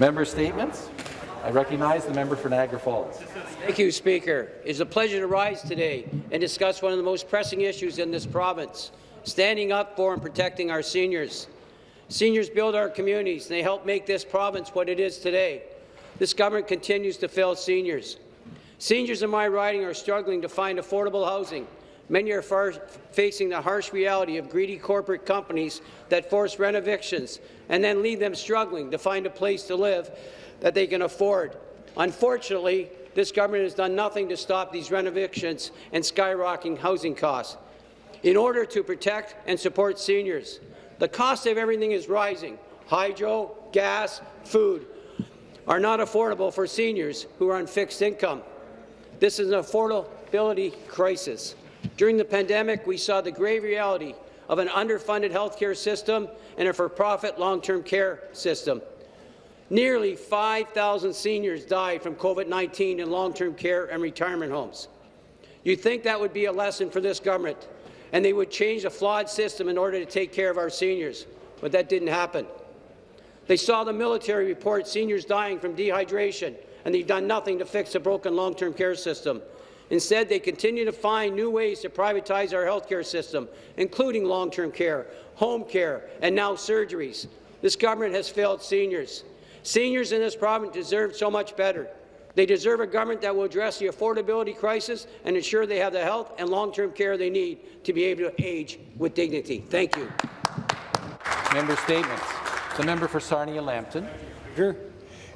Member statements. I recognize the member for Niagara Falls. Thank you, Speaker. It is a pleasure to rise today and discuss one of the most pressing issues in this province, standing up for and protecting our seniors. Seniors build our communities, and they help make this province what it is today. This government continues to fail seniors. Seniors in my riding are struggling to find affordable housing. Many are facing the harsh reality of greedy corporate companies that force rent evictions and then leave them struggling to find a place to live that they can afford. Unfortunately, this government has done nothing to stop these rent evictions and skyrocketing housing costs. In order to protect and support seniors, the cost of everything is rising. Hydro, gas, food are not affordable for seniors who are on fixed income. This is an affordability crisis. During the pandemic, we saw the grave reality of an underfunded healthcare system and a for-profit long-term care system. Nearly 5,000 seniors died from COVID-19 in long-term care and retirement homes. You'd think that would be a lesson for this government, and they would change a flawed system in order to take care of our seniors, but that didn't happen. They saw the military report seniors dying from dehydration, and they've done nothing to fix a broken long-term care system. Instead, they continue to find new ways to privatize our healthcare system, including long-term care, home care, and now surgeries. This government has failed seniors. Seniors in this province deserve so much better. They deserve a government that will address the affordability crisis and ensure they have the health and long-term care they need to be able to age with dignity. Thank you. Member statements. The member for Sarnia-Lambton. Sure.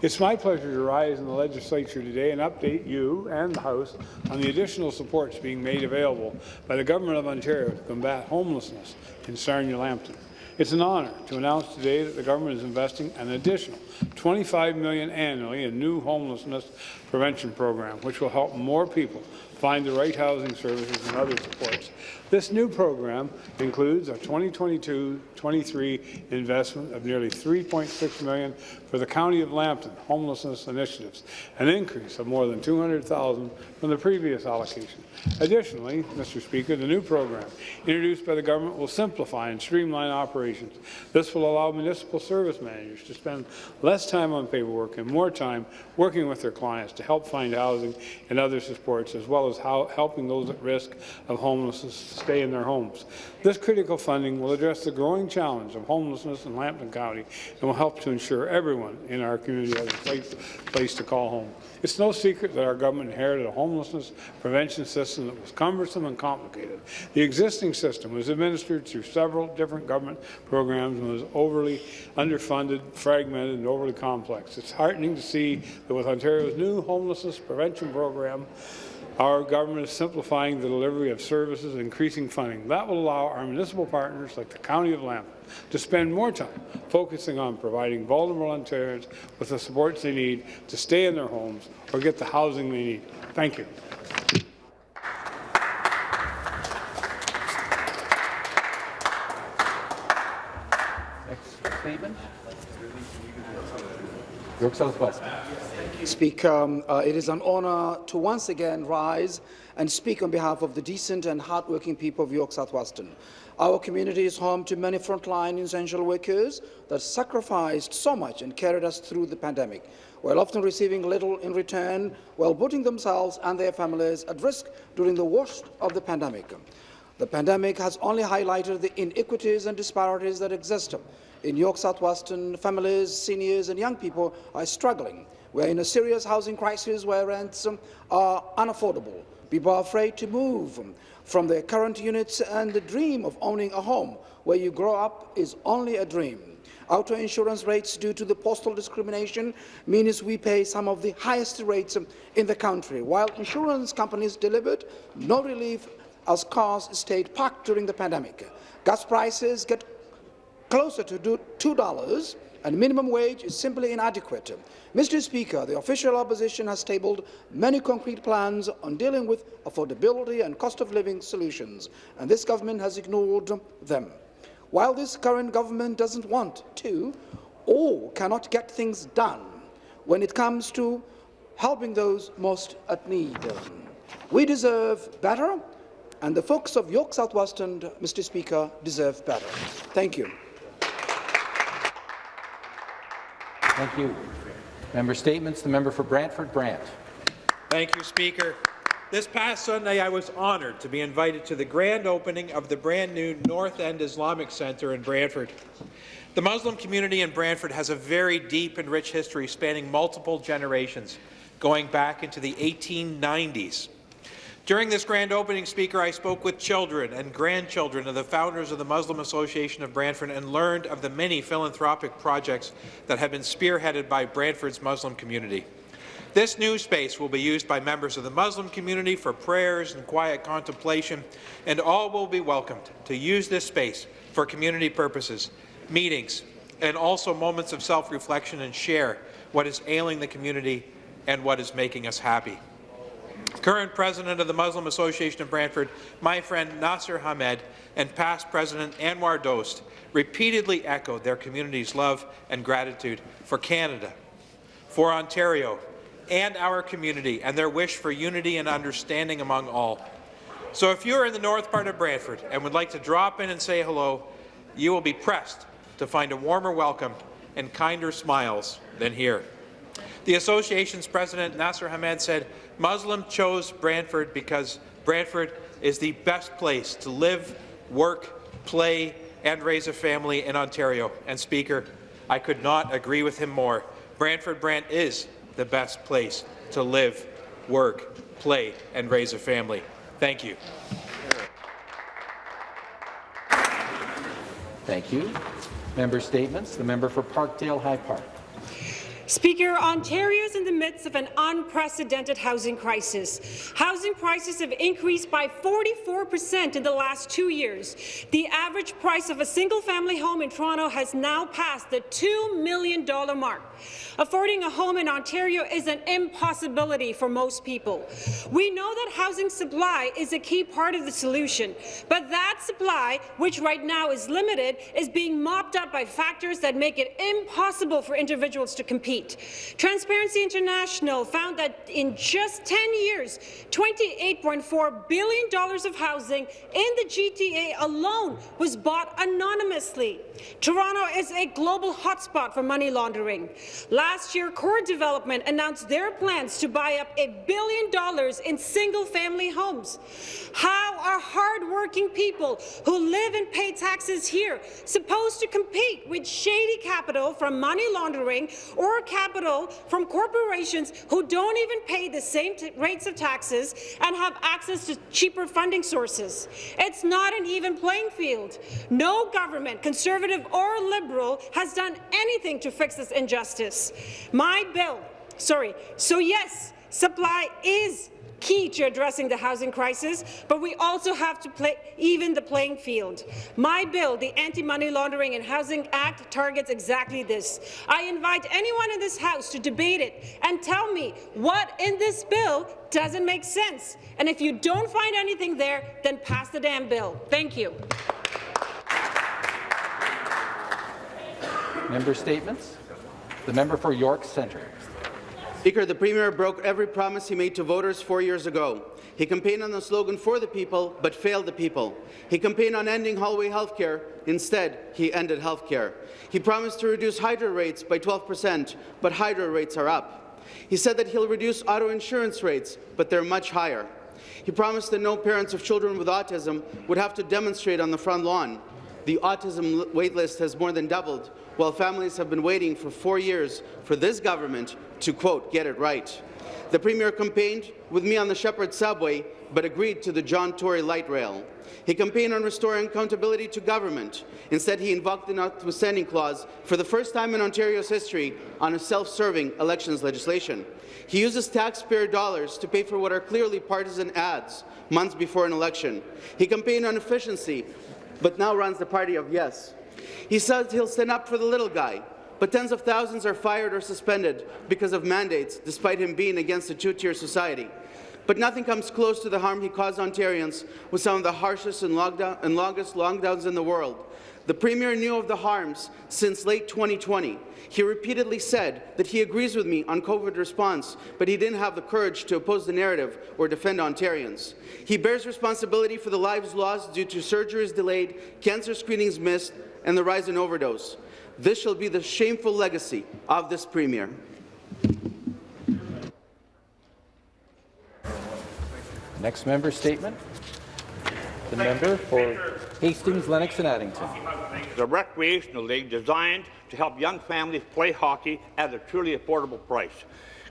It's my pleasure to rise in the legislature today and update you and the House on the additional supports being made available by the Government of Ontario to combat homelessness in Sarnia-Lambton. It's an honour to announce today that the government is investing an additional 25 million annually in new homelessness prevention program, which will help more people find the right housing services and other supports. This new program includes a 2022-23 investment of nearly 3.6 million for the County of Lambton homelessness initiatives, an increase of more than 200,000 from the previous allocation. Additionally, Mr. Speaker, the new program introduced by the government will simplify and streamline operations. This will allow municipal service managers to spend less time on paperwork and more time working with their clients to help find housing and other supports, as well as helping those at risk of homelessness stay in their homes. This critical funding will address the growing challenge of homelessness in Lambton County and will help to ensure everyone in our community has a place, place to call home. It's no secret that our government inherited a homelessness prevention system that was cumbersome and complicated. The existing system was administered through several different government programs and was overly underfunded, fragmented, and overly complex. It's heartening to see that with Ontario's new homelessness prevention program, our government is simplifying the delivery of services and increasing funding. That will allow our municipal partners, like the County of Lambton, to spend more time focusing on providing vulnerable Ontarians with the supports they need to stay in their homes or get the housing they need. Thank you. Next statement. York South-Weston. Speaker, um, uh, it is an honour to once again rise and speak on behalf of the decent and hardworking people of York South-Weston. Our community is home to many frontline essential workers that sacrificed so much and carried us through the pandemic, while often receiving little in return, while putting themselves and their families at risk during the worst of the pandemic. The pandemic has only highlighted the inequities and disparities that exist in York South-Weston, families, seniors and young people are struggling. We're in a serious housing crisis where rents um, are unaffordable. People are afraid to move from their current units and the dream of owning a home where you grow up is only a dream. Auto insurance rates due to the postal discrimination means we pay some of the highest rates um, in the country, while insurance companies delivered no relief as cars stayed parked during the pandemic. Gas prices get closer to $2 and minimum wage is simply inadequate. Mr. Speaker, the official opposition has tabled many concrete plans on dealing with affordability and cost of living solutions, and this government has ignored them. While this current government doesn't want to or cannot get things done when it comes to helping those most at need, we deserve better, and the folks of York South-Weston, Mr. Speaker, deserve better. Thank you. Thank you. Member Statements, the member for Brantford Brant. Thank you, Speaker. This past Sunday, I was honoured to be invited to the grand opening of the brand-new North End Islamic Centre in Brantford. The Muslim community in Brantford has a very deep and rich history spanning multiple generations, going back into the 1890s. During this grand opening, Speaker, I spoke with children and grandchildren of the founders of the Muslim Association of Brantford and learned of the many philanthropic projects that have been spearheaded by Brantford's Muslim community. This new space will be used by members of the Muslim community for prayers and quiet contemplation, and all will be welcomed to use this space for community purposes, meetings, and also moments of self-reflection and share what is ailing the community and what is making us happy. Current President of the Muslim Association of Brantford, my friend Nasser Hamed, and past President Anwar Dost repeatedly echoed their community's love and gratitude for Canada, for Ontario, and our community, and their wish for unity and understanding among all. So if you're in the north part of Brantford and would like to drop in and say hello, you will be pressed to find a warmer welcome and kinder smiles than here. The association's president, Nasser Hamed, said, Muslim chose Brantford because Brantford is the best place to live, work, play, and raise a family in Ontario. And Speaker, I could not agree with him more. Brantford Brant is the best place to live, work, play, and raise a family. Thank you. Thank you. Member Statements, the member for Parkdale High Park. Speaker, Ontario is in the midst of an unprecedented housing crisis. Housing prices have increased by 44 percent in the last two years. The average price of a single-family home in Toronto has now passed the $2 million mark. Affording a home in Ontario is an impossibility for most people. We know that housing supply is a key part of the solution, but that supply, which right now is limited, is being mopped up by factors that make it impossible for individuals to compete. Transparency International found that in just 10 years, $28.4 billion of housing in the GTA alone was bought anonymously. Toronto is a global hotspot for money laundering. Last year, Core Development announced their plans to buy up a billion dollars in single-family homes. How are hard-working people who live and pay taxes here supposed to compete with shady capital from money laundering or capital from corporations who don't even pay the same rates of taxes and have access to cheaper funding sources. It's not an even playing field. No government, Conservative or Liberal, has done anything to fix this injustice. My bill, sorry, so yes, supply is key to addressing the housing crisis, but we also have to play, even the playing field. My bill, the Anti-Money Laundering and Housing Act, targets exactly this. I invite anyone in this House to debate it and tell me what in this bill doesn't make sense. And if you don't find anything there, then pass the damn bill. Thank you. Member Statements, the member for York Centre. Speaker, the Premier broke every promise he made to voters four years ago. He campaigned on the slogan for the people, but failed the people. He campaigned on ending hallway health care. Instead, he ended health care. He promised to reduce hydro rates by 12 percent, but hydro rates are up. He said that he'll reduce auto insurance rates, but they're much higher. He promised that no parents of children with autism would have to demonstrate on the front lawn. The autism waitlist has more than doubled, while families have been waiting for four years for this government to, quote, get it right. The Premier campaigned with me on the Sheppard subway, but agreed to the John Tory light rail. He campaigned on restoring accountability to government. Instead, he invoked the notwithstanding clause for the first time in Ontario's history on a self-serving elections legislation. He uses taxpayer dollars to pay for what are clearly partisan ads months before an election. He campaigned on efficiency, but now runs the party of yes. He says he'll stand up for the little guy, but tens of thousands are fired or suspended because of mandates, despite him being against a two-tier society. But nothing comes close to the harm he caused Ontarians with some of the harshest and, lockdown, and longest lockdowns in the world. The Premier knew of the harms since late 2020. He repeatedly said that he agrees with me on COVID response, but he didn't have the courage to oppose the narrative or defend Ontarians. He bears responsibility for the lives lost due to surgeries delayed, cancer screenings missed, and the rise in overdose. This shall be the shameful legacy of this Premier. Next member statement. The member for Hastings, Lennox and Addington. The recreational league designed to help young families play hockey at a truly affordable price.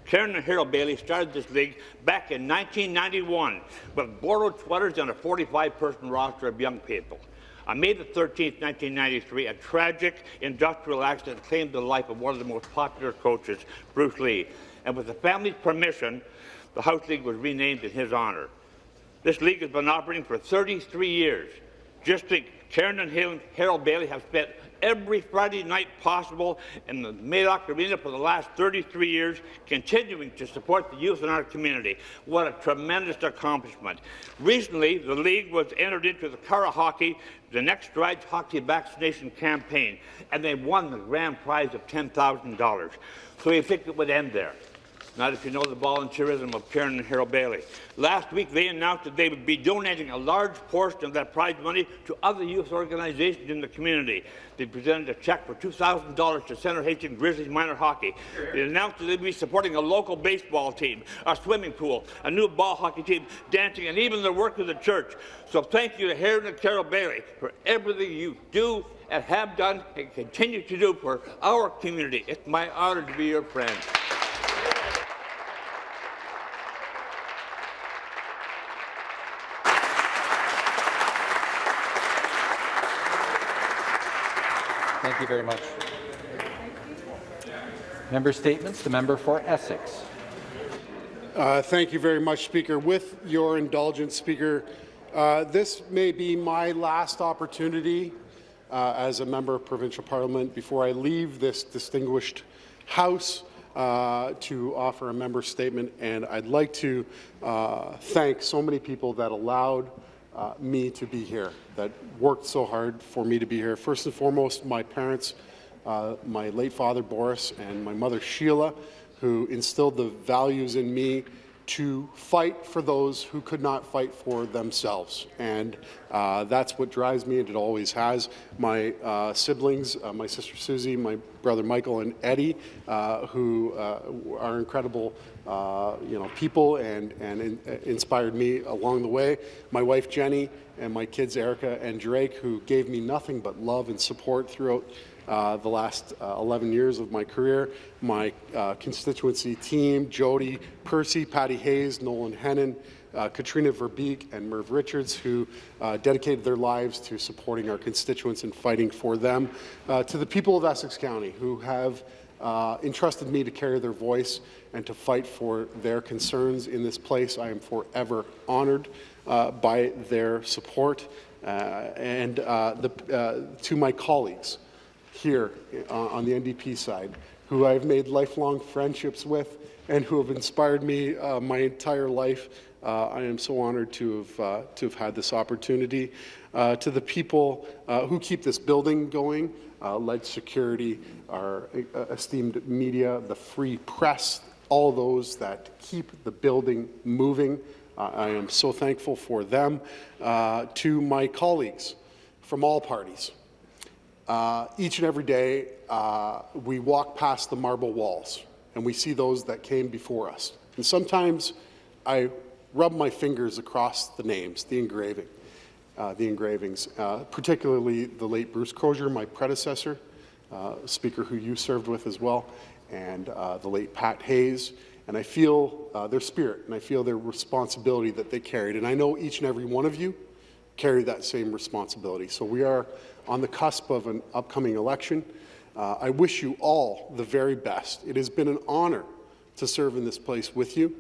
Karen and Harold Bailey started this league back in 1991 with borrowed sweaters and a 45-person roster of young people. On May the 13th, 1993, a tragic industrial accident claimed the life of one of the most popular coaches, Bruce Lee, and with the family's permission, the House League was renamed in his honour. This league has been operating for 33 years. Just think, Karen and Harold Bailey have spent every Friday night possible in the Madoc Arena for the last 33 years, continuing to support the youth in our community. What a tremendous accomplishment. Recently, the league was entered into the Cara Hockey, the Next Strides Hockey Vaccination Campaign, and they won the grand prize of $10,000. So you think it would end there. Not if you know the volunteerism of Karen and Harold Bailey. Last week, they announced that they would be donating a large portion of that prize money to other youth organizations in the community. They presented a check for $2,000 to Center Hastings Grizzlies Minor Hockey. They announced that they'd be supporting a local baseball team, a swimming pool, a new ball hockey team, dancing, and even the work of the church. So thank you to Harold and Carol Bailey for everything you do and have done and continue to do for our community. It's my honor to be your friend. Thank you very much. Member statements. The member for Essex. Uh, thank you very much, Speaker. With your indulgence, Speaker, uh, this may be my last opportunity uh, as a member of provincial parliament before I leave this distinguished House uh, to offer a member statement. And I'd like to uh, thank so many people that allowed uh, me to be here, that worked so hard for me to be here. First and foremost, my parents, uh, my late father Boris and my mother Sheila, who instilled the values in me to fight for those who could not fight for themselves. And uh, that's what drives me, and it always has. My uh, siblings, uh, my sister Susie, my brother Michael, and Eddie, uh, who uh, are incredible uh, you know, people and, and in, uh, inspired me along the way. My wife Jenny and my kids Erica and Drake, who gave me nothing but love and support throughout uh, the last uh, 11 years of my career. My uh, constituency team, Jody Percy, Patty Hayes, Nolan Hennon, uh, Katrina Verbeek, and Merv Richards, who dedicated their lives to supporting our constituents and fighting for them. To the people of Essex County, who have uh, entrusted me to carry their voice and to fight for their concerns in this place. I am forever honored uh, by their support. Uh, and uh, the, uh, to my colleagues here uh, on the NDP side, who I've made lifelong friendships with and who have inspired me my entire life. I am so honored to have, to have had this opportunity. To the people who keep this building going, uh, Lead Security, our uh, esteemed media, the free press, all those that keep the building moving. Uh, I am so thankful for them. Uh, to my colleagues from all parties, uh, each and every day, uh, we walk past the marble walls and we see those that came before us. And sometimes I rub my fingers across the names, the engraving, uh, the engravings, particularly the late Bruce Crozier, my predecessor, speaker who you served with as well, and uh, the late Pat Hayes. And I feel uh, their spirit and I feel their responsibility that they carried. And I know each and every one of you carry that same responsibility. So we are on the cusp of an upcoming election. Uh, I wish you all the very best. It has been an honor to serve in this place with you,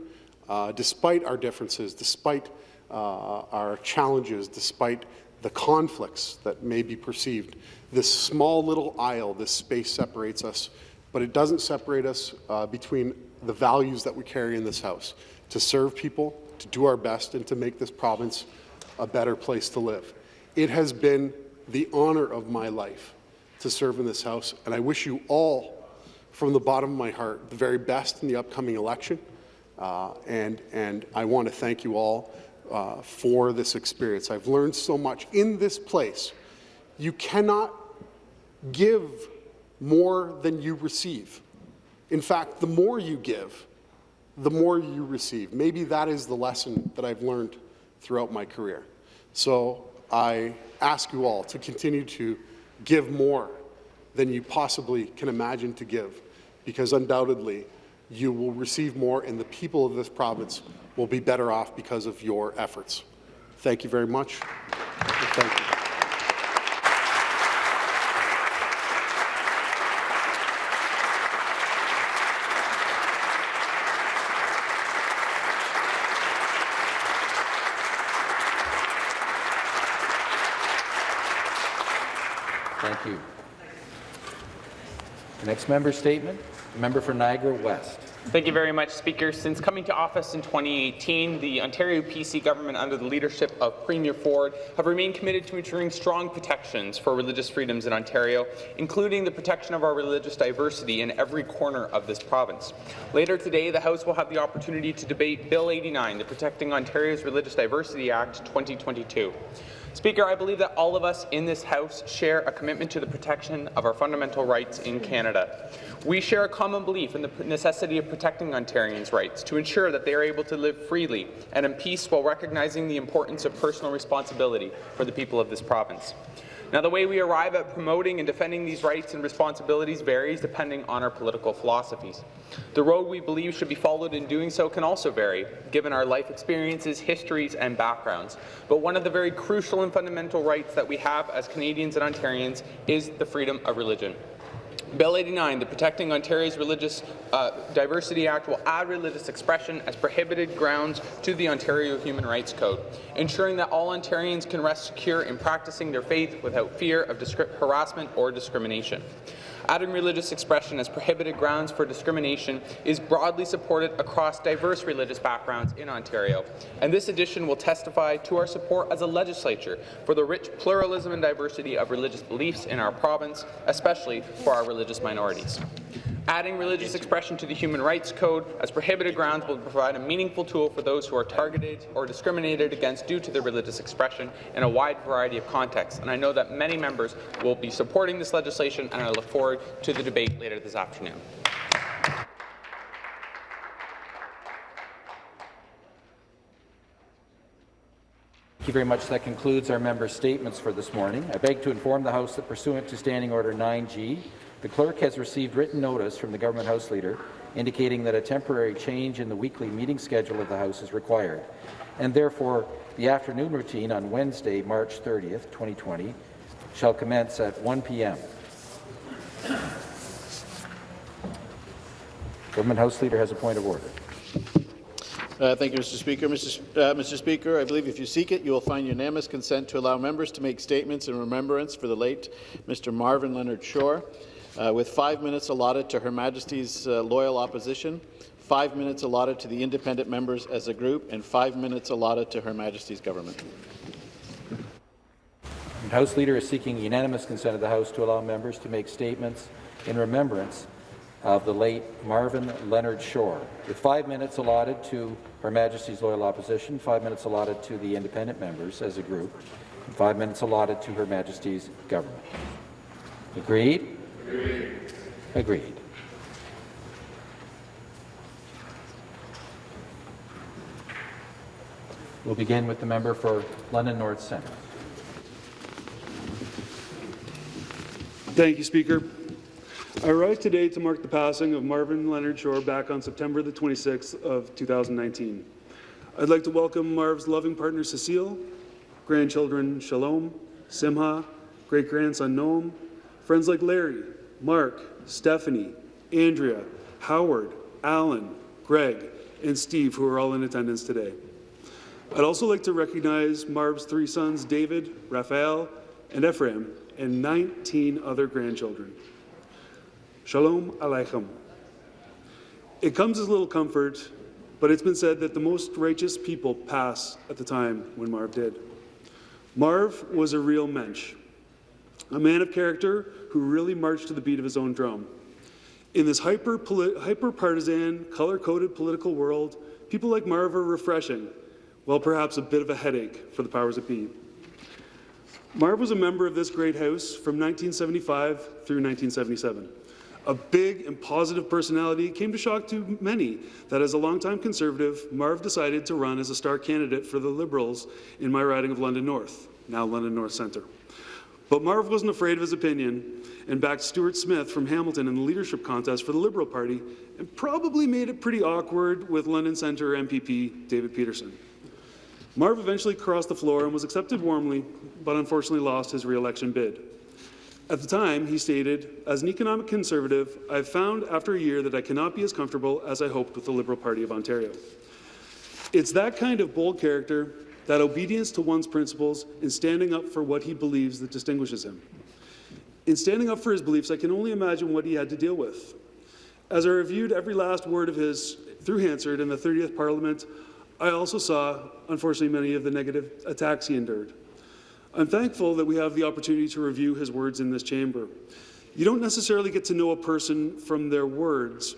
uh, despite our differences, despite uh, our challenges, despite the conflicts that may be perceived. This small little aisle, this space separates us, but it doesn't separate us uh, between the values that we carry in this House, to serve people, to do our best, and to make this province a better place to live. It has been the honor of my life to serve in this House, and I wish you all, from the bottom of my heart, the very best in the upcoming election. Uh, and, and I want to thank you all uh, for this experience. I've learned so much in this place. You cannot give more than you receive. In fact, the more you give, the more you receive. Maybe that is the lesson that I've learned throughout my career. So I ask you all to continue to give more than you possibly can imagine to give, because undoubtedly you will receive more and the people of this province will be better off because of your efforts. Thank you very much. Thank you. Thank you. Next member statement, member for Niagara West. Thank you very much, Speaker. Since coming to office in 2018, the Ontario PC government, under the leadership of Premier Ford, have remained committed to ensuring strong protections for religious freedoms in Ontario, including the protection of our religious diversity in every corner of this province. Later today, the House will have the opportunity to debate Bill 89, the Protecting Ontario's Religious Diversity Act 2022. Speaker, I believe that all of us in this House share a commitment to the protection of our fundamental rights in Canada. We share a common belief in the necessity of protecting Ontarians' rights to ensure that they are able to live freely and in peace while recognizing the importance of personal responsibility for the people of this province. Now, the way we arrive at promoting and defending these rights and responsibilities varies depending on our political philosophies. The road we believe should be followed in doing so can also vary, given our life experiences, histories, and backgrounds. But one of the very crucial and fundamental rights that we have as Canadians and Ontarians is the freedom of religion. Bill 89, the Protecting Ontario's Religious uh, Diversity Act, will add religious expression as prohibited grounds to the Ontario Human Rights Code, ensuring that all Ontarians can rest secure in practicing their faith without fear of harassment or discrimination. Adding religious expression as prohibited grounds for discrimination is broadly supported across diverse religious backgrounds in Ontario, and this addition will testify to our support as a legislature for the rich pluralism and diversity of religious beliefs in our province, especially for our religious minorities. Adding religious expression to the Human Rights Code as prohibited grounds will provide a meaningful tool for those who are targeted or discriminated against due to their religious expression in a wide variety of contexts. And I know that many members will be supporting this legislation, and I look forward to the debate later this afternoon. Thank you very much. That concludes our member statements for this morning. I beg to inform the House that pursuant to Standing Order 9G, the clerk has received written notice from the Government House Leader indicating that a temporary change in the weekly meeting schedule of the House is required, and therefore the afternoon routine on Wednesday, March 30th, 2020, shall commence at 1 p.m. Government House Leader has a point of order. Uh, thank you, Mr. Speaker. Mr. Uh, Mr. Speaker, I believe if you seek it, you will find unanimous consent to allow members to make statements in remembrance for the late Mr. Marvin Leonard Shore, uh, with five minutes allotted to Her Majesty's uh, loyal opposition, five minutes allotted to the independent members as a group, and five minutes allotted to Her Majesty's government. The House Leader is seeking unanimous consent of the House to allow members to make statements in remembrance of the late Marvin Leonard Shore, with five minutes allotted to Her Majesty's loyal opposition, five minutes allotted to the independent members as a group, and five minutes allotted to Her Majesty's government. Agreed? Agreed. Agreed. We'll begin with the member for London North Centre. Thank you, Speaker. I rise today to mark the passing of Marvin Leonard Shore back on September the 26th of 2019. I'd like to welcome Marv's loving partner Cecile, grandchildren Shalom, Simha, great-grandson Noam, friends like Larry, Mark, Stephanie, Andrea, Howard, Alan, Greg, and Steve, who are all in attendance today. I'd also like to recognize Marv's three sons, David, Raphael, and Ephraim, and 19 other grandchildren. Shalom Aleichem. It comes as a little comfort, but it's been said that the most righteous people pass at the time when Marv did. Marv was a real mensch, a man of character who really marched to the beat of his own drum. In this hyper, hyper partisan, color coded political world, people like Marv are refreshing, while perhaps a bit of a headache for the powers that be. Marv was a member of this great house from 1975 through 1977, A big and positive personality came to shock to many that as a longtime Conservative, Marv decided to run as a star candidate for the Liberals in my riding of London North, now London North Centre. But Marv wasn't afraid of his opinion and backed Stuart Smith from Hamilton in the leadership contest for the Liberal Party and probably made it pretty awkward with London Centre MPP David Peterson. Marv eventually crossed the floor and was accepted warmly, but unfortunately lost his re-election bid. At the time, he stated, as an economic conservative, I've found after a year that I cannot be as comfortable as I hoped with the Liberal Party of Ontario. It's that kind of bold character, that obedience to one's principles, and standing up for what he believes that distinguishes him. In standing up for his beliefs, I can only imagine what he had to deal with. As I reviewed every last word of his through Hansard in the 30th Parliament, I also saw, unfortunately, many of the negative attacks he endured. I'm thankful that we have the opportunity to review his words in this chamber. You don't necessarily get to know a person from their words,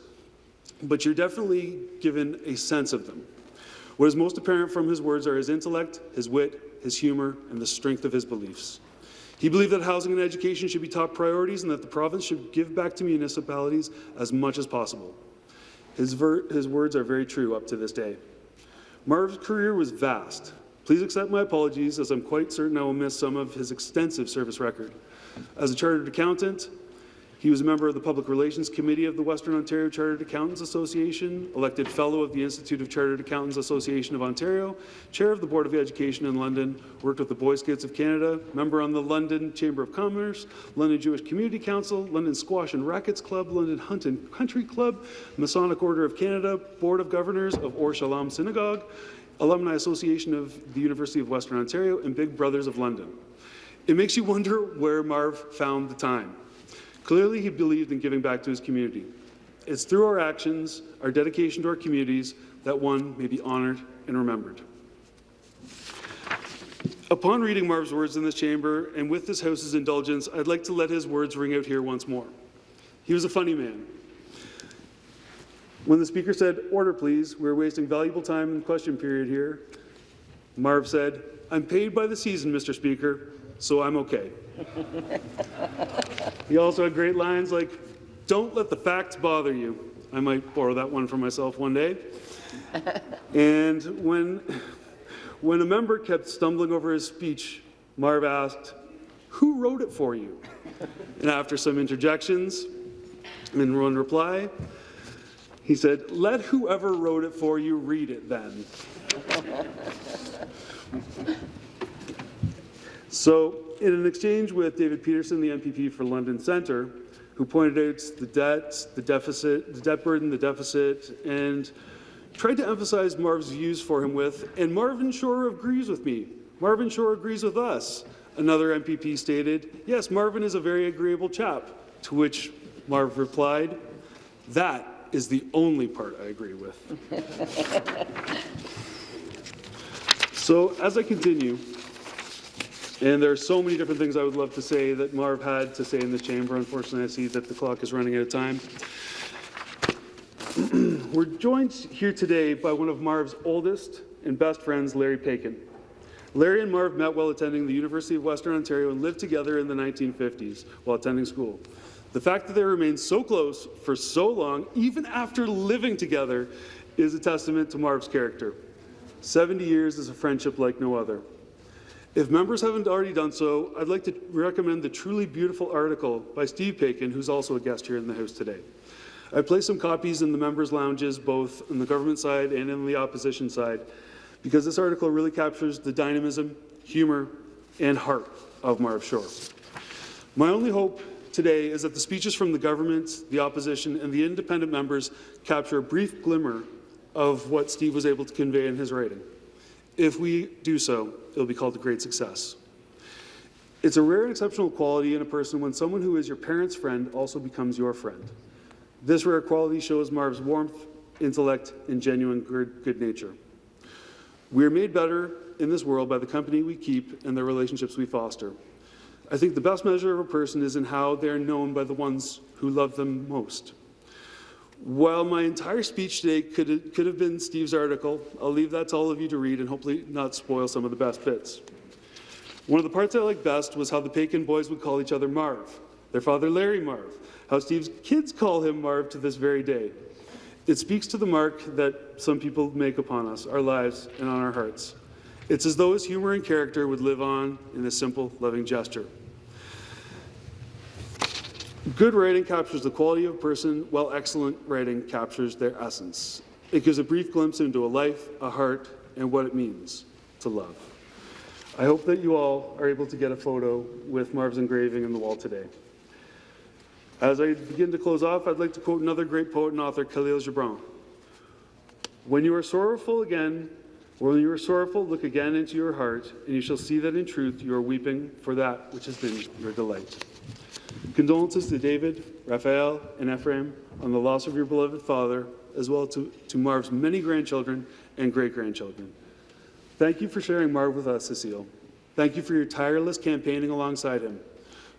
but you're definitely given a sense of them. What is most apparent from his words are his intellect, his wit, his humour, and the strength of his beliefs. He believed that housing and education should be top priorities and that the province should give back to municipalities as much as possible. His, his words are very true up to this day. Marv's career was vast, Please accept my apologies, as I'm quite certain I will miss some of his extensive service record. As a chartered accountant, he was a member of the Public Relations Committee of the Western Ontario Chartered Accountants Association, elected Fellow of the Institute of Chartered Accountants Association of Ontario, Chair of the Board of Education in London, worked with the Boy Scouts of Canada, member on the London Chamber of Commerce, London Jewish Community Council, London Squash and Rackets Club, London Hunt and Country Club, Masonic Order of Canada, Board of Governors of Or Shalom Synagogue, Alumni Association of the University of Western Ontario, and Big Brothers of London. It makes you wonder where Marv found the time. Clearly, he believed in giving back to his community. It's through our actions, our dedication to our communities, that one may be honoured and remembered. Upon reading Marv's words in this chamber, and with this House's indulgence, I'd like to let his words ring out here once more. He was a funny man. When the Speaker said, order please, we're wasting valuable time in the question period here, Marv said, I'm paid by the season, Mr. Speaker, so I'm okay. he also had great lines like, don't let the facts bother you. I might borrow that one for myself one day. and when, when a member kept stumbling over his speech, Marv asked, who wrote it for you? and after some interjections, in one reply, he said, let whoever wrote it for you read it then. So in an exchange with David Peterson, the MPP for London Centre, who pointed out the debt, the deficit, the debt burden, the deficit, and tried to emphasize Marv's views for him with, and Marvin Shore agrees with me. Marvin Shore agrees with us. Another MPP stated, yes, Marvin is a very agreeable chap, to which Marv replied, that is the only part I agree with. so as I continue, and there are so many different things I would love to say that Marv had to say in this chamber. Unfortunately, I see that the clock is running out of time. We're joined here today by one of Marv's oldest and best friends, Larry Paikin. Larry and Marv met while attending the University of Western Ontario and lived together in the 1950s while attending school. The fact that they remained so close for so long, even after living together, is a testament to Marv's character. 70 years is a friendship like no other. If members haven't already done so, I'd like to recommend the truly beautiful article by Steve Paikin, who's also a guest here in the House today. I placed some copies in the members' lounges, both on the government side and in the opposition side, because this article really captures the dynamism, humor, and heart of Marv Shore. My only hope today is that the speeches from the government, the opposition, and the independent members capture a brief glimmer of what Steve was able to convey in his writing. If we do so, it will be called a great success. It's a rare and exceptional quality in a person when someone who is your parent's friend also becomes your friend. This rare quality shows Marv's warmth, intellect, and genuine good, good nature. We are made better in this world by the company we keep and the relationships we foster. I think the best measure of a person is in how they're known by the ones who love them most. While my entire speech today could, could have been Steve's article, I'll leave that to all of you to read and hopefully not spoil some of the best bits. One of the parts I liked best was how the Paikin boys would call each other Marv. their father Larry Marv, how Steve's kids call him Marv to this very day. It speaks to the mark that some people make upon us, our lives, and on our hearts. It's as though his humor and character would live on in a simple, loving gesture. Good writing captures the quality of a person, while excellent writing captures their essence. It gives a brief glimpse into a life, a heart, and what it means to love. I hope that you all are able to get a photo with Marv's engraving in the wall today. As I begin to close off, I'd like to quote another great poet and author, Khalil Gibran. When you are sorrowful again, when you are sorrowful, look again into your heart, and you shall see that in truth you are weeping for that which has been your delight. Condolences to David, Raphael, and Ephraim on the loss of your beloved father, as well to, to Marv's many grandchildren and great-grandchildren. Thank you for sharing Marv with us, Cecile. Thank you for your tireless campaigning alongside him.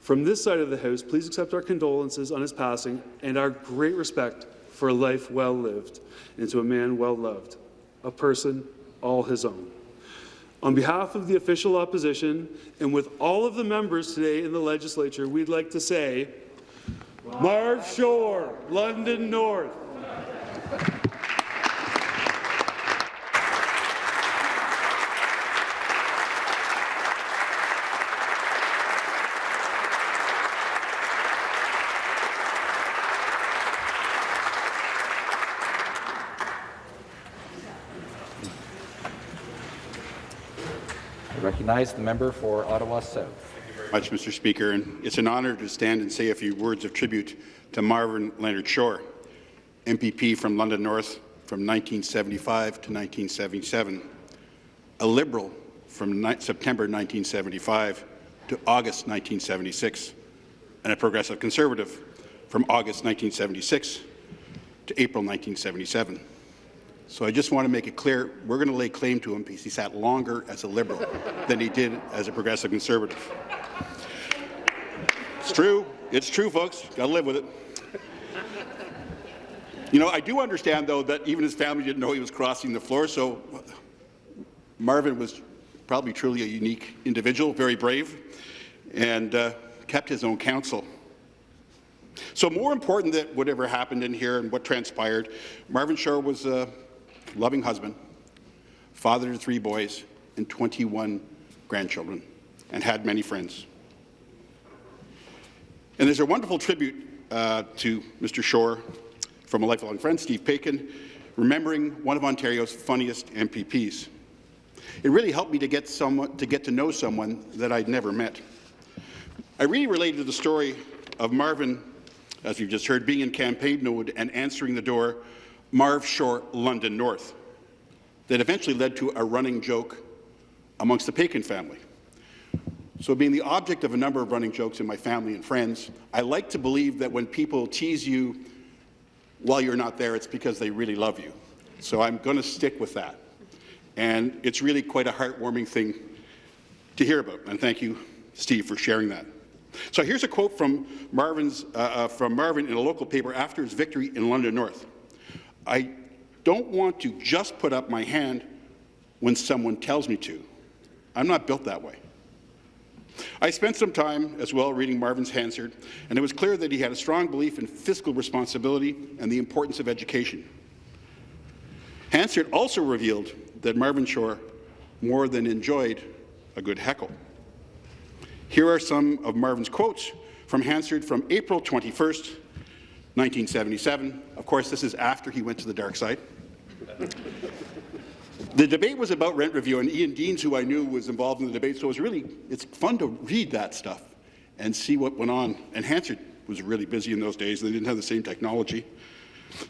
From this side of the House, please accept our condolences on his passing and our great respect for a life well lived and to a man well loved, a person all his own. On behalf of the official opposition and with all of the members today in the legislature, we'd like to say, Marv Shore, London North. I recognize the member for Ottawa South. much, Mr. Speaker, and it's an honour to stand and say a few words of tribute to Marvin Leonard Shore, MPP from London North from 1975 to 1977, a Liberal from September 1975 to August 1976, and a Progressive Conservative from August 1976 to April 1977. So I just want to make it clear, we're going to lay claim to him because he sat longer as a Liberal than he did as a Progressive Conservative. It's true. It's true, folks. Got to live with it. You know, I do understand, though, that even his family didn't know he was crossing the floor, so Marvin was probably truly a unique individual, very brave, and uh, kept his own counsel. So more important than whatever happened in here and what transpired, Marvin Shore was a loving husband, father to three boys and 21 grandchildren, and had many friends. And there's a wonderful tribute uh, to Mr. Shore from a lifelong friend, Steve Paikin, remembering one of Ontario's funniest MPPs. It really helped me to get, someone, to get to know someone that I'd never met. I really related to the story of Marvin, as you've just heard, being in campaign mode and answering the door, Marv Shore, London North, that eventually led to a running joke amongst the Paikin family. So being the object of a number of running jokes in my family and friends, I like to believe that when people tease you while you're not there, it's because they really love you. So I'm going to stick with that. And it's really quite a heartwarming thing to hear about. And thank you, Steve, for sharing that. So here's a quote from, Marvin's, uh, uh, from Marvin in a local paper after his victory in London North. I don't want to just put up my hand when someone tells me to. I'm not built that way. I spent some time as well reading Marvin's Hansard, and it was clear that he had a strong belief in fiscal responsibility and the importance of education. Hansard also revealed that Marvin Shore more than enjoyed a good heckle. Here are some of Marvin's quotes from Hansard from April 21st, 1977. Of course, this is after he went to the dark side. the debate was about rent review, and Ian Deans, who I knew was involved in the debate, so it was really, it's fun to read that stuff and see what went on. And Hansard was really busy in those days. They didn't have the same technology.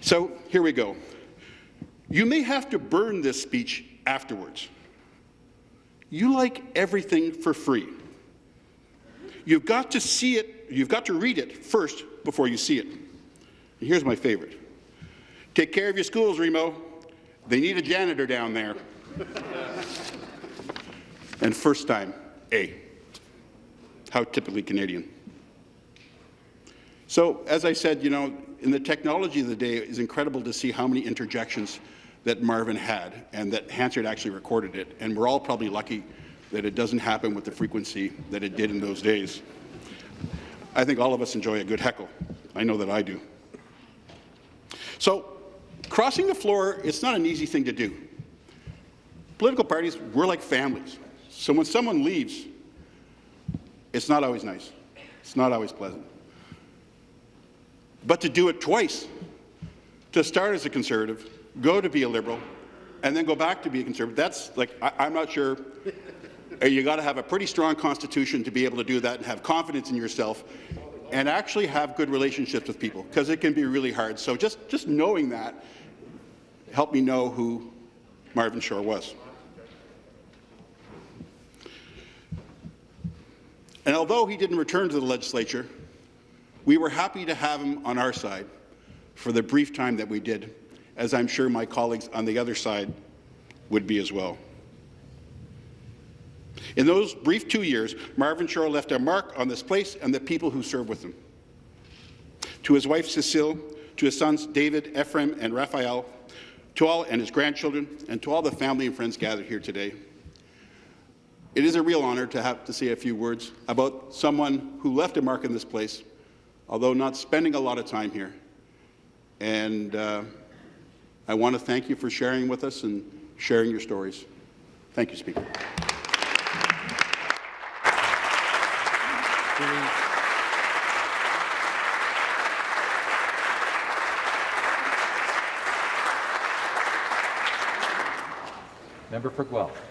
So here we go. You may have to burn this speech afterwards. You like everything for free. You've got to see it, you've got to read it first before you see it. Here's my favorite. Take care of your schools, Remo. They need a janitor down there. and first time, A. How typically Canadian. So, as I said, you know, in the technology of the day, it's incredible to see how many interjections that Marvin had and that Hansard actually recorded it. And we're all probably lucky that it doesn't happen with the frequency that it did in those days. I think all of us enjoy a good heckle. I know that I do. So, crossing the floor, it's not an easy thing to do. Political parties, we're like families. So when someone leaves, it's not always nice. It's not always pleasant. But to do it twice, to start as a Conservative, go to be a Liberal, and then go back to be a Conservative, that's like, I, am not sure. you got to have a pretty strong constitution to be able to do that and have confidence in yourself and actually have good relationships with people because it can be really hard. So just, just knowing that helped me know who Marvin Shore was. And although he didn't return to the legislature, we were happy to have him on our side for the brief time that we did, as I'm sure my colleagues on the other side would be as well. In those brief two years, Marvin Shore left a mark on this place and the people who serve with him. To his wife Cecile, to his sons David, Ephraim, and Raphael, to all and his grandchildren, and to all the family and friends gathered here today, it is a real honour to have to say a few words about someone who left a mark in this place, although not spending a lot of time here. And uh, I want to thank you for sharing with us and sharing your stories. Thank you, Speaker. Member for Guelph.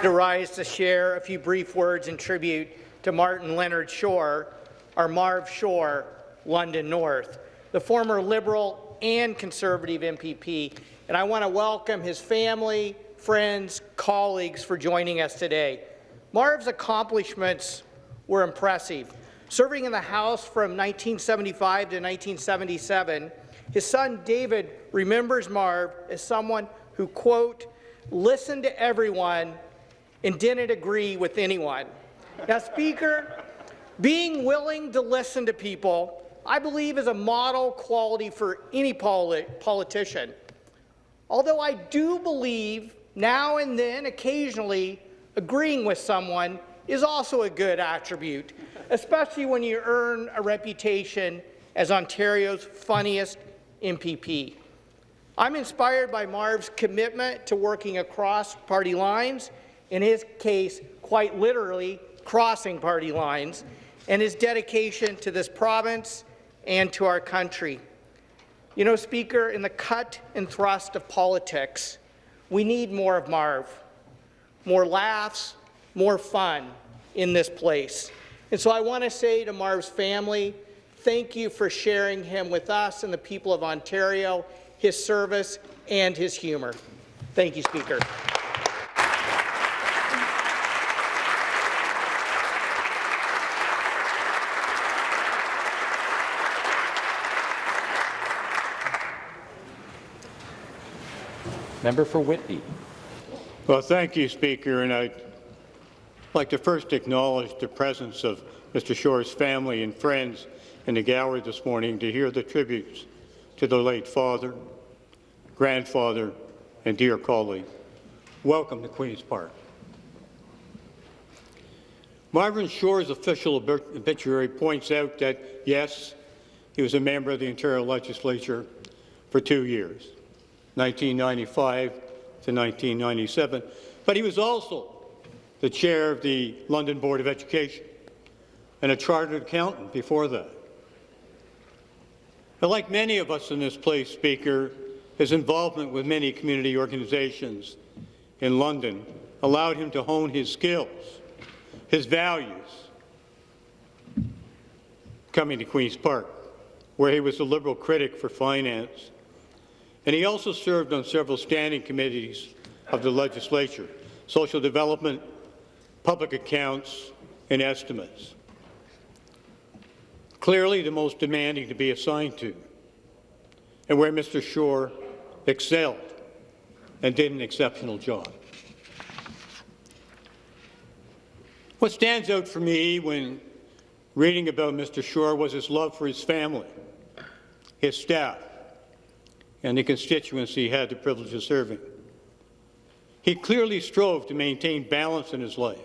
To rise to share a few brief words in tribute to Martin Leonard Shore, our Marv Shore, London North, the former Liberal and Conservative MPP, and I want to welcome his family, friends, colleagues for joining us today. Marv's accomplishments were impressive. Serving in the House from 1975 to 1977, his son David remembers Marv as someone who, quote, listened to everyone and didn't agree with anyone. Now, Speaker, being willing to listen to people, I believe, is a model quality for any polit politician. Although I do believe now and then, occasionally, agreeing with someone is also a good attribute, especially when you earn a reputation as Ontario's funniest MPP. I'm inspired by Marv's commitment to working across party lines, in his case, quite literally crossing party lines, and his dedication to this province and to our country. You know, Speaker, in the cut and thrust of politics, we need more of Marv, more laughs, more fun in this place. And so I want to say to Marv's family, thank you for sharing him with us and the people of Ontario his service, and his humour. Thank you, Speaker. Member for Whitby. Well, thank you, Speaker, and I'd like to first acknowledge the presence of Mr. Shore's family and friends in the gallery this morning to hear the tributes to the late father, grandfather, and dear colleague. Welcome to Queen's Park. Marvin Shore's official obituary points out that, yes, he was a member of the Ontario Legislature for two years, 1995 to 1997, but he was also the chair of the London Board of Education and a chartered accountant before that. But like many of us in this place, Speaker, his involvement with many community organizations in London allowed him to hone his skills, his values, coming to Queen's Park, where he was a Liberal critic for finance. And he also served on several standing committees of the legislature, social development, public accounts, and estimates. Clearly the most demanding to be assigned to, and where Mr. Shore excelled and did an exceptional job. What stands out for me when reading about Mr. Shore was his love for his family, his staff, and the constituency he had the privilege of serving. He clearly strove to maintain balance in his life.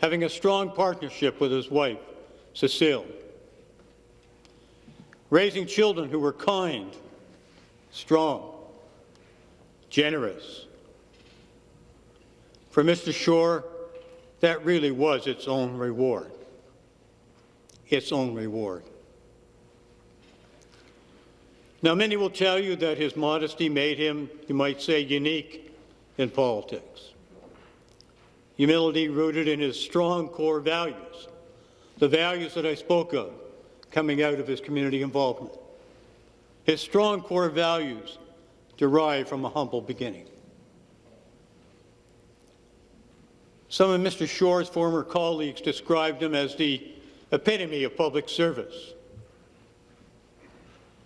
having a strong partnership with his wife, Cecile, raising children who were kind, strong, generous. For Mr. Shore, that really was its own reward. Its own reward. Now, many will tell you that his modesty made him, you might say, unique in politics. Humility rooted in his strong core values, the values that I spoke of coming out of his community involvement. His strong core values derive from a humble beginning. Some of Mr. Shore's former colleagues described him as the epitome of public service,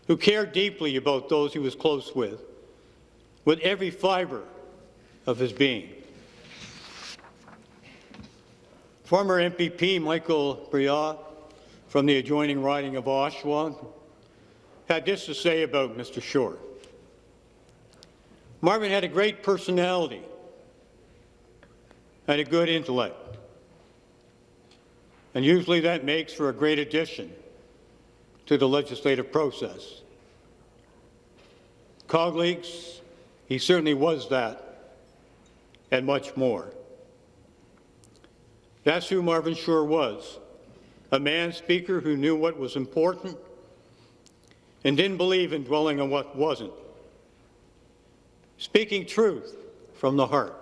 who cared deeply about those he was close with, with every fiber of his being. Former MPP Michael Breaugh from the adjoining riding of Oshawa had this to say about Mr. Shore. Marvin had a great personality and a good intellect. And usually that makes for a great addition to the legislative process. Colleagues, he certainly was that and much more. That's who Marvin Shore was, a man speaker who knew what was important and didn't believe in dwelling on what wasn't. Speaking truth from the heart.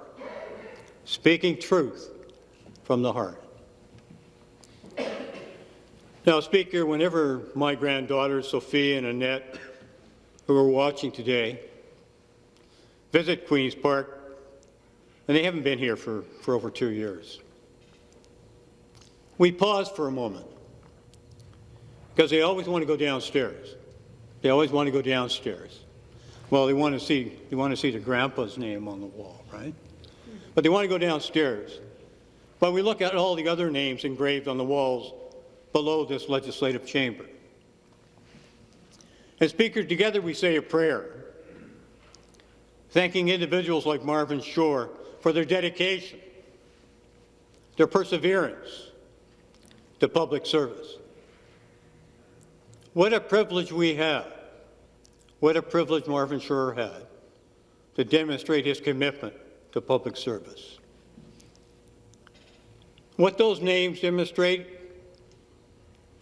Speaking truth from the heart. Now, Speaker, whenever my granddaughters, Sophie and Annette, who are watching today, visit Queen's Park, and they haven't been here for, for over two years, we pause for a moment because they always want to go downstairs. They always want to go downstairs. Well, they want to see they want to see their grandpa's name on the wall, right? But they want to go downstairs. But we look at all the other names engraved on the walls below this legislative chamber. And Speaker, together we say a prayer, thanking individuals like Marvin Shore for their dedication, their perseverance to public service. What a privilege we have, what a privilege Marvin Shore had to demonstrate his commitment to public service. What those names demonstrate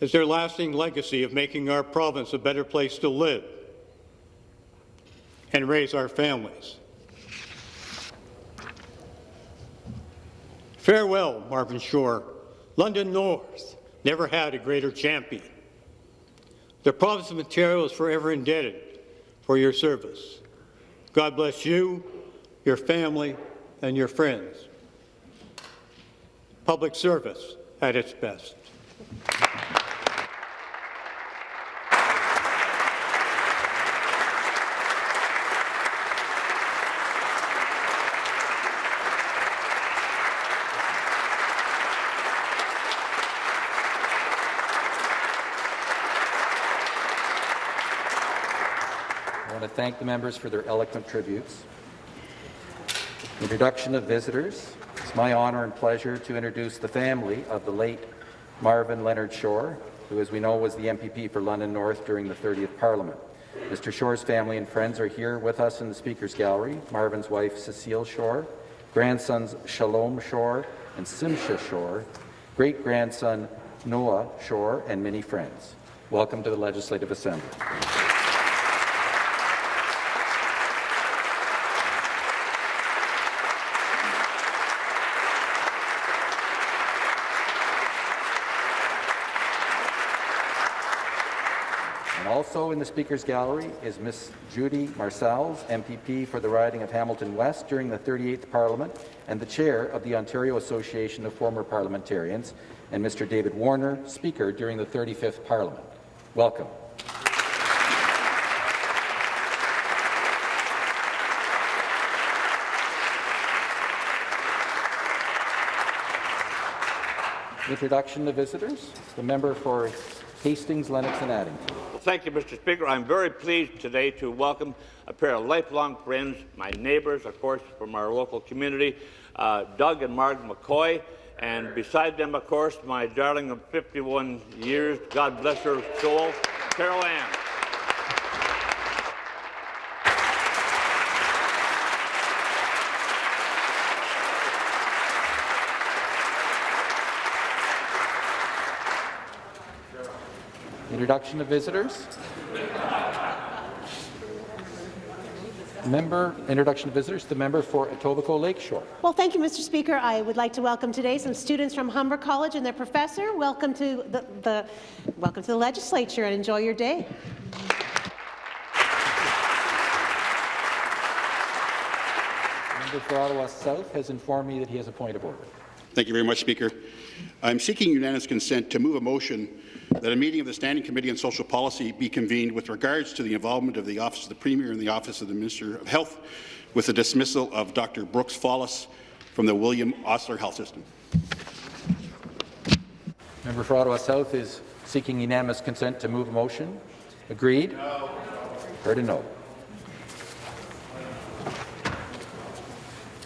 is their lasting legacy of making our province a better place to live and raise our families. Farewell, Marvin Shore. London North never had a greater champion. The province of Ontario is forever indebted for your service. God bless you, your family, and your friends. Public service at its best. Thank the members for their eloquent tributes. Introduction of visitors. It's my honour and pleasure to introduce the family of the late Marvin Leonard Shore, who, as we know, was the MPP for London North during the 30th Parliament. Mr. Shore's family and friends are here with us in the Speaker's Gallery. Marvin's wife, Cecile Shore, grandsons Shalom Shore and Simcha Shore, great-grandson Noah Shore, and many friends. Welcome to the Legislative Assembly. And also in the Speaker's Gallery is Miss Judy Marsales, MPP for the riding of Hamilton West during the 38th Parliament and the Chair of the Ontario Association of Former Parliamentarians, and Mr. David Warner, Speaker during the 35th Parliament. Welcome. Introduction to visitors. The member for Hastings, Lennox and Addington. Well, thank you, Mr. Speaker. I'm very pleased today to welcome a pair of lifelong friends, my neighbours, of course, from our local community, uh, Doug and Marg McCoy, And beside them, of course, my darling of 51 years, God bless her soul, Carol Ann. Introduction of visitors. Member, introduction of visitors, the member for Etobicoke Lakeshore. Well, thank you, Mr. Speaker. I would like to welcome today some students from Humber College and their professor. Welcome to the, the welcome to the legislature and enjoy your day. Member for Ottawa South has informed me that he has a point of order. Thank you very much, Speaker. I'm seeking unanimous consent to move a motion that a meeting of the Standing Committee on Social Policy be convened with regards to the involvement of the Office of the Premier and the Office of the Minister of Health with the dismissal of Dr. Brooks Fallis from the William Osler Health System. Member for Ottawa South is seeking unanimous consent to move a motion. Agreed? No. Heard a no.